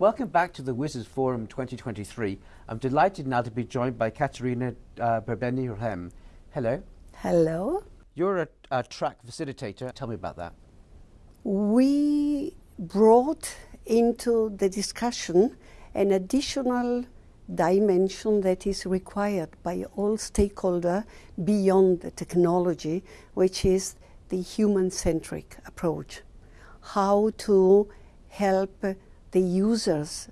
Welcome back to the WSIS Forum 2023. I'm delighted now to be joined by Katerina uh, Berbeni Hello. Hello. You're a, a track facilitator. Tell me about that. We brought into the discussion an additional dimension that is required by all stakeholders beyond the technology, which is the human-centric approach. How to help the users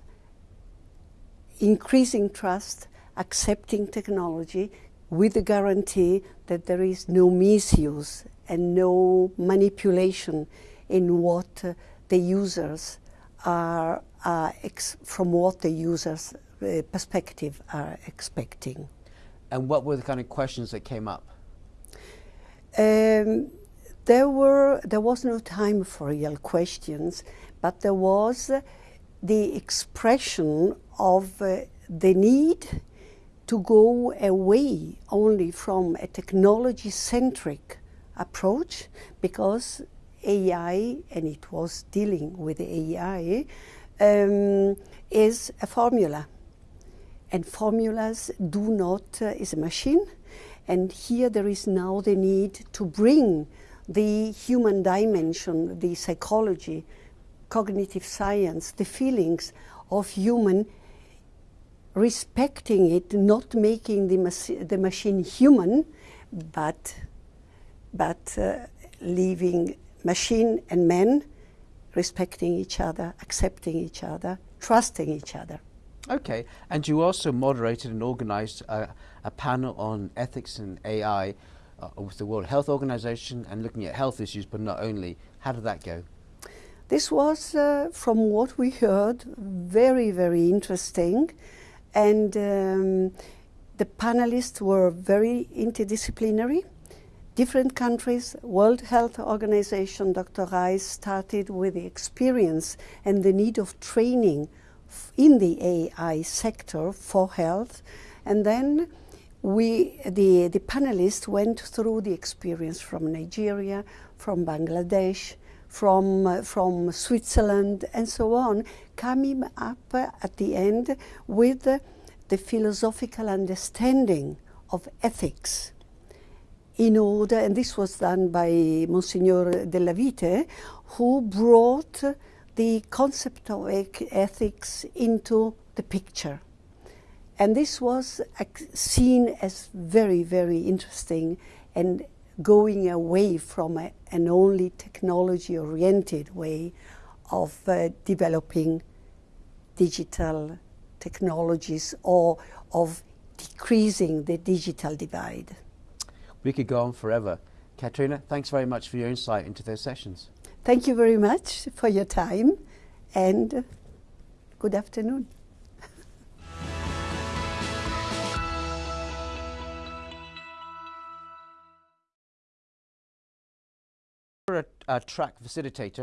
increasing trust, accepting technology with the guarantee that there is no misuse and no manipulation in what uh, the users are, uh, from what the users uh, perspective are expecting. And what were the kind of questions that came up? Um, there were there was no time for real questions, but there was the expression of uh, the need to go away only from a technology-centric approach because AI, and it was dealing with AI, um, is a formula. And formulas do not, uh, is a machine. And here there is now the need to bring the human dimension, the psychology, cognitive science, the feelings of human, respecting it, not making the, the machine human, but, but uh, leaving machine and man respecting each other, accepting each other, trusting each other. Okay, and you also moderated and organized a, a panel on ethics and AI uh, with the World Health Organization and looking at health issues, but not only. How did that go? This was, uh, from what we heard, very, very interesting. And um, the panelists were very interdisciplinary. Different countries, World Health Organization, Dr. Reis started with the experience and the need of training in the AI sector for health. And then we, the, the panelists went through the experience from Nigeria, from Bangladesh, from, uh, from Switzerland, and so on, coming up uh, at the end with uh, the philosophical understanding of ethics in order, and this was done by Monsignor Della Vite, who brought the concept of ethics into the picture. And this was seen as very, very interesting and going away from a, an only technology-oriented way of uh, developing digital technologies or of decreasing the digital divide. We could go on forever. Katrina, thanks very much for your insight into those sessions. Thank you very much for your time and good afternoon. A, a track facilitator